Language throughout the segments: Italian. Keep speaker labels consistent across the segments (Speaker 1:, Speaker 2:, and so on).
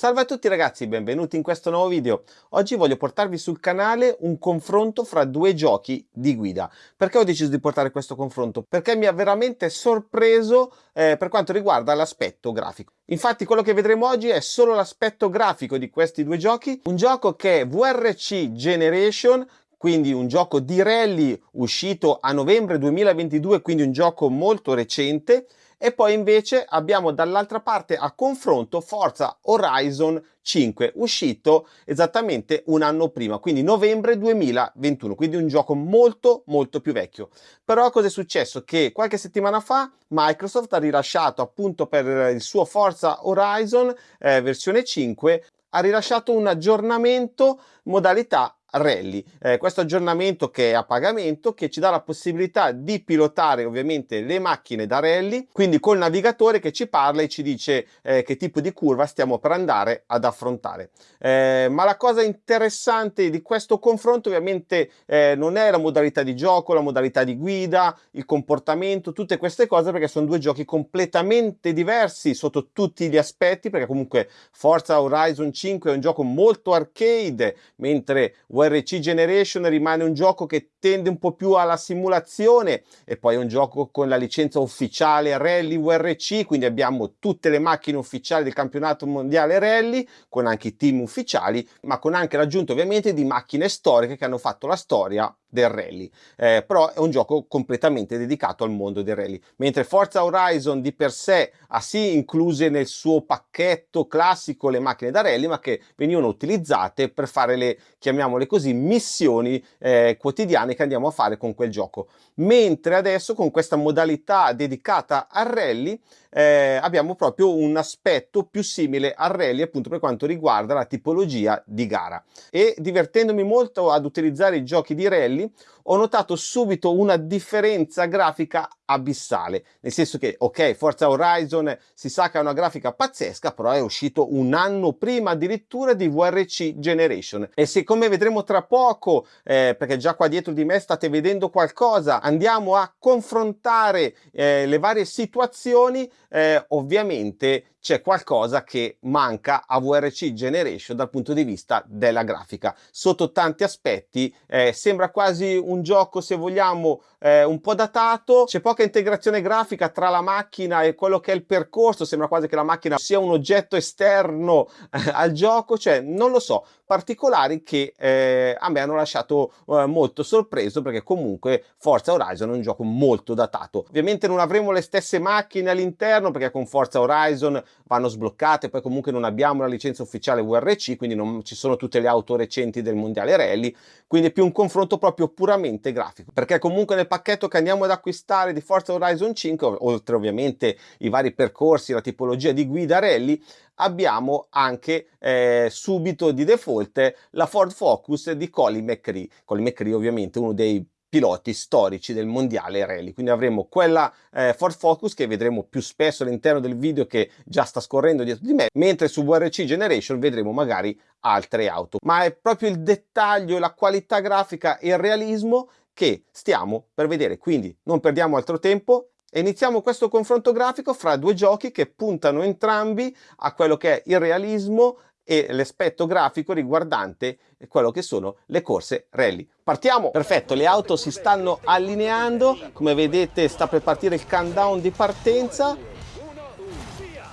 Speaker 1: Salve a tutti ragazzi, benvenuti in questo nuovo video. Oggi voglio portarvi sul canale un confronto fra due giochi di guida. Perché ho deciso di portare questo confronto? Perché mi ha veramente sorpreso eh, per quanto riguarda l'aspetto grafico. Infatti quello che vedremo oggi è solo l'aspetto grafico di questi due giochi. Un gioco che è VRC Generation quindi un gioco di rally uscito a novembre 2022, quindi un gioco molto recente, e poi invece abbiamo dall'altra parte a confronto Forza Horizon 5 uscito esattamente un anno prima quindi novembre 2021 quindi un gioco molto molto più vecchio. Però cosa è successo? Che qualche settimana fa Microsoft ha rilasciato appunto per il suo Forza Horizon eh, versione 5 ha rilasciato un aggiornamento modalità rally. Eh, questo aggiornamento che è a pagamento che ci dà la possibilità di pilotare ovviamente le macchine da rally quindi col navigatore che ci parla e ci dice eh, che tipo di curva stiamo per andare ad affrontare. Eh, ma la cosa interessante di questo confronto ovviamente eh, non è la modalità di gioco la modalità di guida il comportamento tutte queste cose perché sono due giochi completamente diversi sotto tutti gli aspetti perché comunque Forza Horizon 5 è un gioco molto arcade mentre VRC Generation rimane un gioco che tende un po' più alla simulazione e poi è un gioco con la licenza ufficiale Rally VRC, quindi abbiamo tutte le macchine ufficiali del campionato mondiale Rally, con anche i team ufficiali, ma con anche l'aggiunta ovviamente di macchine storiche che hanno fatto la storia del rally. Eh, però è un gioco completamente dedicato al mondo del rally. Mentre Forza Horizon di per sé ha sì incluse nel suo pacchetto classico le macchine da rally ma che venivano utilizzate per fare le chiamiamole così missioni eh, quotidiane che andiamo a fare con quel gioco. Mentre adesso con questa modalità dedicata al rally eh, abbiamo proprio un aspetto più simile al rally appunto per quanto riguarda la tipologia di gara. E divertendomi molto ad utilizzare i giochi di rally ho notato subito una differenza grafica abissale, nel senso che ok Forza Horizon si sa che ha una grafica pazzesca però è uscito un anno prima addirittura di VRC Generation. E se come vedremo tra poco eh, perché già qua dietro di me state vedendo qualcosa andiamo a confrontare eh, le varie situazioni eh, ovviamente c'è qualcosa che manca a VRC Generation dal punto di vista della grafica. Sotto tanti aspetti eh, sembra quasi un gioco se vogliamo eh, un po' datato. C'è poca integrazione grafica tra la macchina e quello che è il percorso sembra quasi che la macchina sia un oggetto esterno eh, al gioco. Cioè non lo so particolari che eh, a me hanno lasciato eh, molto sorpreso perché comunque Forza Horizon è un gioco molto datato. Ovviamente non avremo le stesse macchine all'interno perché con Forza Horizon vanno sbloccate poi comunque non abbiamo la licenza ufficiale VRC quindi non ci sono tutte le auto recenti del mondiale rally quindi è più un confronto proprio puramente grafico perché comunque nel pacchetto che andiamo ad acquistare di Forza Horizon 5 oltre ovviamente i vari percorsi la tipologia di guida rally abbiamo anche eh, subito di default la Ford Focus di Colin McRae. Colin McRae ovviamente uno dei piloti storici del mondiale rally. Quindi avremo quella eh, Ford Focus che vedremo più spesso all'interno del video che già sta scorrendo dietro di me mentre su VRC Generation vedremo magari altre auto. Ma è proprio il dettaglio la qualità grafica e il realismo che stiamo per vedere. Quindi non perdiamo altro tempo e iniziamo questo confronto grafico fra due giochi che puntano entrambi a quello che è il realismo e l'aspetto grafico riguardante quello che sono le corse rally. Partiamo! Perfetto, le auto si stanno allineando, come vedete sta per partire il countdown di partenza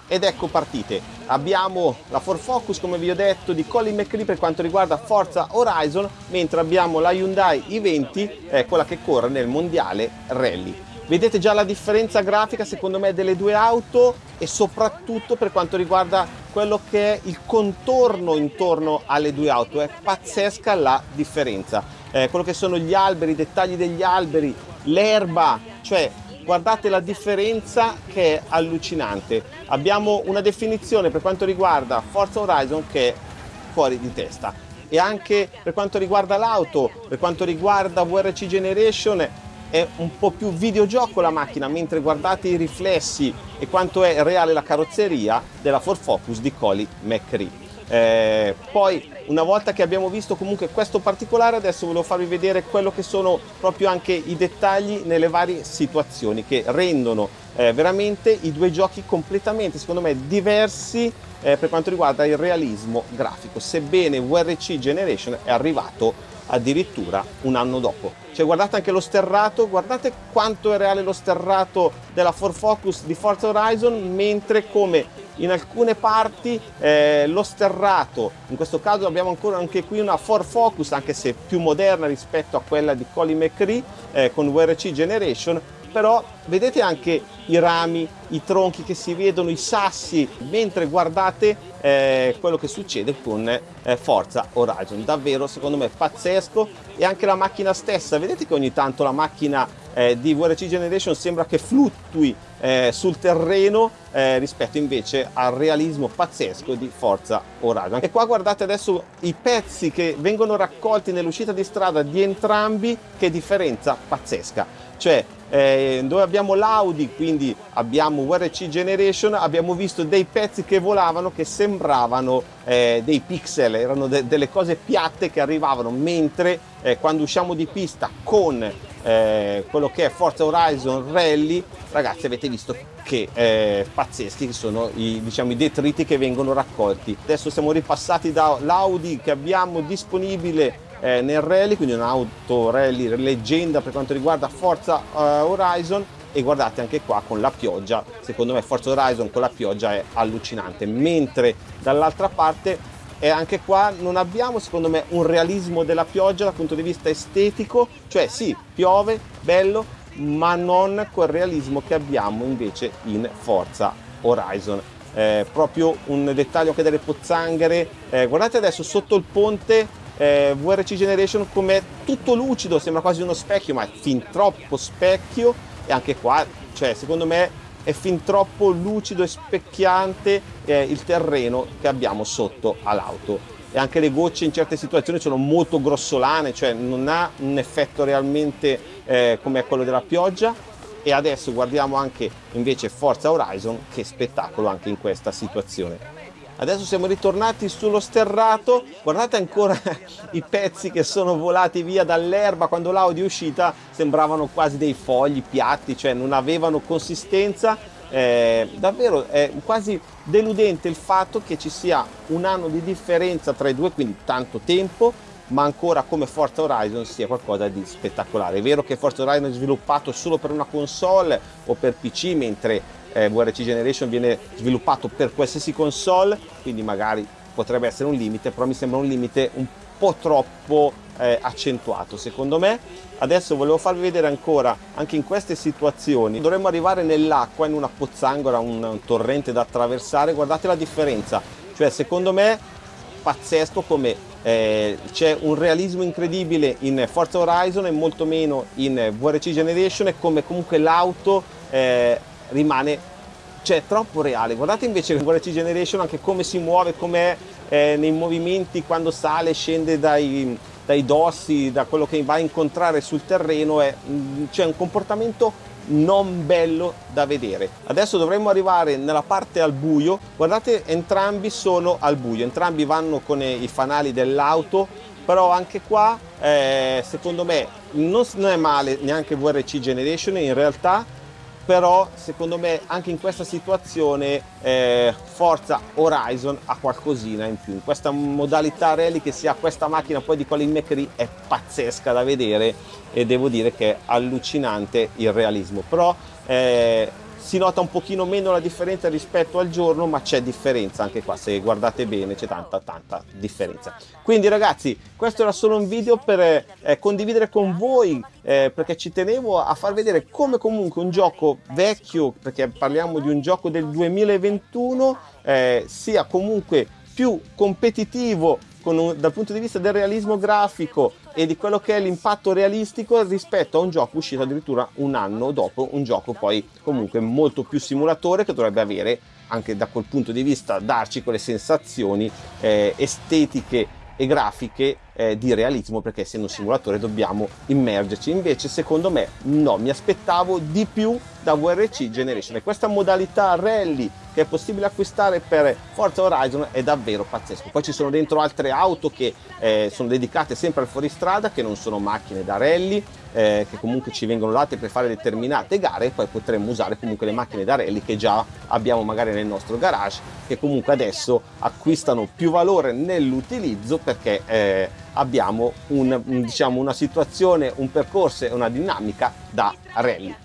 Speaker 1: ed ecco partite. Abbiamo la Ford Focus come vi ho detto di Colin McRae per quanto riguarda Forza Horizon mentre abbiamo la Hyundai i20 eh, quella che corre nel mondiale rally. Vedete già la differenza grafica secondo me delle due auto e soprattutto per quanto riguarda quello che è il contorno intorno alle due auto, è pazzesca la differenza. Eh, quello che sono gli alberi, i dettagli degli alberi, l'erba, cioè guardate la differenza che è allucinante. Abbiamo una definizione per quanto riguarda Forza Horizon che è fuori di testa e anche per quanto riguarda l'auto, per quanto riguarda VRC Generation è un po' più videogioco la macchina mentre guardate i riflessi e quanto è reale la carrozzeria della Ford Focus di Colin McRae. Eh, poi una volta che abbiamo visto comunque questo particolare adesso volevo farvi vedere quello che sono proprio anche i dettagli nelle varie situazioni che rendono eh, veramente i due giochi completamente secondo me diversi eh, per quanto riguarda il realismo grafico sebbene VRC Generation è arrivato addirittura un anno dopo. Cioè guardate anche lo sterrato, guardate quanto è reale lo sterrato della Ford Focus di Forza Horizon, mentre come in alcune parti eh, lo sterrato, in questo caso abbiamo ancora anche qui una Ford Focus, anche se più moderna rispetto a quella di Colin McRae eh, con VRC Generation, però vedete anche i rami, i tronchi che si vedono, i sassi, mentre guardate eh, quello che succede con eh, Forza Horizon. Davvero, secondo me, pazzesco. E anche la macchina stessa, vedete che ogni tanto la macchina eh, di VRC Generation sembra che fluttui eh, sul terreno eh, rispetto invece al realismo pazzesco di Forza Horizon. E qua guardate adesso i pezzi che vengono raccolti nell'uscita di strada di entrambi, che differenza pazzesca. Cioè, eh, dove abbiamo l'Audi, quindi abbiamo VRC Generation, abbiamo visto dei pezzi che volavano che sembravano eh, dei pixel, erano de delle cose piatte che arrivavano, mentre eh, quando usciamo di pista con eh, quello che è Forza Horizon Rally, ragazzi avete visto che eh, pazzeschi sono i, diciamo, i detriti che vengono raccolti. Adesso siamo ripassati dall'Audi che abbiamo disponibile eh, nel rally, quindi un'auto rally leggenda per quanto riguarda Forza uh, Horizon. E guardate anche qua con la pioggia, secondo me Forza Horizon con la pioggia è allucinante, mentre dall'altra parte e anche qua non abbiamo secondo me un realismo della pioggia dal punto di vista estetico, cioè sì, piove, bello, ma non quel realismo che abbiamo invece in Forza Horizon. Eh, proprio un dettaglio anche delle pozzanghere, eh, guardate adesso sotto il ponte eh, VRC Generation come tutto lucido, sembra quasi uno specchio, ma è fin troppo specchio e anche qua, cioè secondo me è fin troppo lucido e specchiante eh, il terreno che abbiamo sotto all'auto. E anche le gocce in certe situazioni sono molto grossolane, cioè non ha un effetto realmente eh, come quello della pioggia. E adesso guardiamo anche invece Forza Horizon, che spettacolo anche in questa situazione adesso siamo ritornati sullo sterrato. Guardate ancora i pezzi che sono volati via dall'erba. Quando l'audio è uscita sembravano quasi dei fogli piatti cioè non avevano consistenza. Eh, davvero è quasi deludente il fatto che ci sia un anno di differenza tra i due quindi tanto tempo ma ancora come Forza Horizon sia qualcosa di spettacolare. È vero che Forza Horizon è sviluppato solo per una console o per PC, mentre eh, VRC Generation viene sviluppato per qualsiasi console, quindi magari potrebbe essere un limite, però mi sembra un limite un po' troppo eh, accentuato secondo me. Adesso volevo farvi vedere ancora, anche in queste situazioni, dovremmo arrivare nell'acqua, in una pozzangola, un, un torrente da attraversare, guardate la differenza, cioè secondo me pazzesco come eh, c'è un realismo incredibile in Forza Horizon e molto meno in VRC Generation e come comunque l'auto eh, rimane cioè troppo reale. Guardate invece VRC Generation anche come si muove come eh, nei movimenti quando sale scende dai, dai dossi da quello che va a incontrare sul terreno mm, c'è un comportamento non bello da vedere. Adesso dovremmo arrivare nella parte al buio. Guardate entrambi sono al buio. Entrambi vanno con i fanali dell'auto però anche qua eh, secondo me non è male neanche VRC Generation in realtà però secondo me anche in questa situazione eh, Forza Horizon ha qualcosina in più. In questa modalità rally che si ha questa macchina poi di Colin McRae è pazzesca da vedere e devo dire che è allucinante il realismo. Però eh, si nota un pochino meno la differenza rispetto al giorno ma c'è differenza anche qua. Se guardate bene c'è tanta tanta differenza. Quindi ragazzi questo era solo un video per eh, condividere con voi eh, perché ci tenevo a far vedere come comunque un gioco vecchio perché parliamo di un gioco del 2021 eh, sia comunque più competitivo un, dal punto di vista del realismo grafico e di quello che è l'impatto realistico rispetto a un gioco uscito addirittura un anno dopo, un gioco poi comunque molto più simulatore che dovrebbe avere anche da quel punto di vista darci quelle sensazioni eh, estetiche e grafiche eh, di realismo perché essendo un simulatore dobbiamo immergerci. Invece secondo me no mi aspettavo di più da VRC Generation. E questa modalità rally che è possibile acquistare per Forza Horizon è davvero pazzesco. Poi ci sono dentro altre auto che eh, sono dedicate sempre al fuoristrada, che non sono macchine da rally, eh, che comunque ci vengono date per fare determinate gare e poi potremmo usare comunque le macchine da rally che già abbiamo magari nel nostro garage, che comunque adesso acquistano più valore nell'utilizzo perché eh, abbiamo un, diciamo, una situazione, un percorso e una dinamica da rally.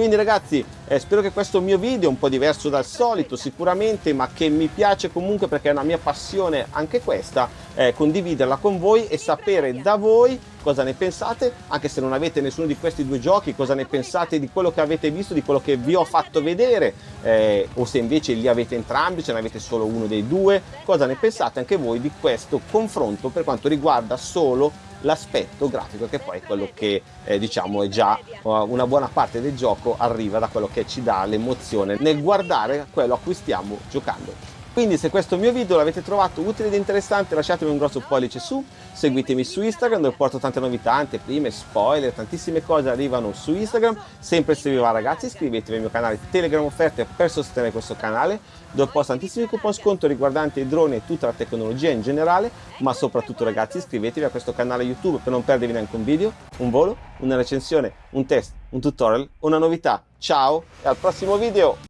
Speaker 1: Quindi ragazzi eh, spero che questo mio video, un po' diverso dal solito sicuramente, ma che mi piace comunque perché è una mia passione anche questa, eh, condividerla con voi e sapere da voi cosa ne pensate, anche se non avete nessuno di questi due giochi, cosa ne pensate di quello che avete visto, di quello che vi ho fatto vedere, eh, o se invece li avete entrambi, se ne avete solo uno dei due, cosa ne pensate anche voi di questo confronto per quanto riguarda solo l'aspetto grafico che poi è quello che eh, diciamo è già uh, una buona parte del gioco arriva da quello che ci dà l'emozione. Nel guardare quello a cui stiamo giocando quindi se questo mio video l'avete trovato utile ed interessante lasciatemi un grosso pollice su, seguitemi su Instagram dove porto tante novità, anteprime, spoiler, tantissime cose arrivano su Instagram. Sempre se vi va ragazzi iscrivetevi al mio canale Telegram offerte per sostenere questo canale dove posto tantissimi coupon sconto riguardanti i droni e tutta la tecnologia in generale, ma soprattutto ragazzi iscrivetevi a questo canale YouTube per non perdervi neanche un video, un volo, una recensione, un test, un tutorial, una novità. Ciao e al prossimo video!